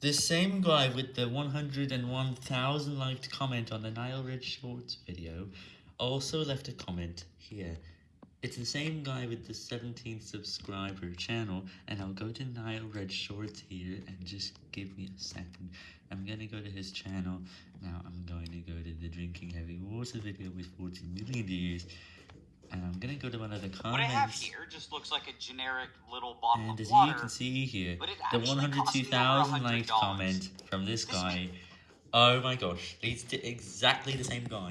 The same guy with the 101,000 liked comment on the Nile Red Shorts video also left a comment here. It's the same guy with the 17 subscriber channel, and I'll go to Nile Red Shorts here, and just give me a second. I'm gonna go to his channel, now I'm going to go to the Drinking Heavy Water video with 40 million views, and I'm gonna go to one of the comments. What I have here just looks like a generic little bottle And of as you can see here, the actually cost me over 102,000 liked $100. comment from this This guy. Oh my gosh, it's exactly the same guy.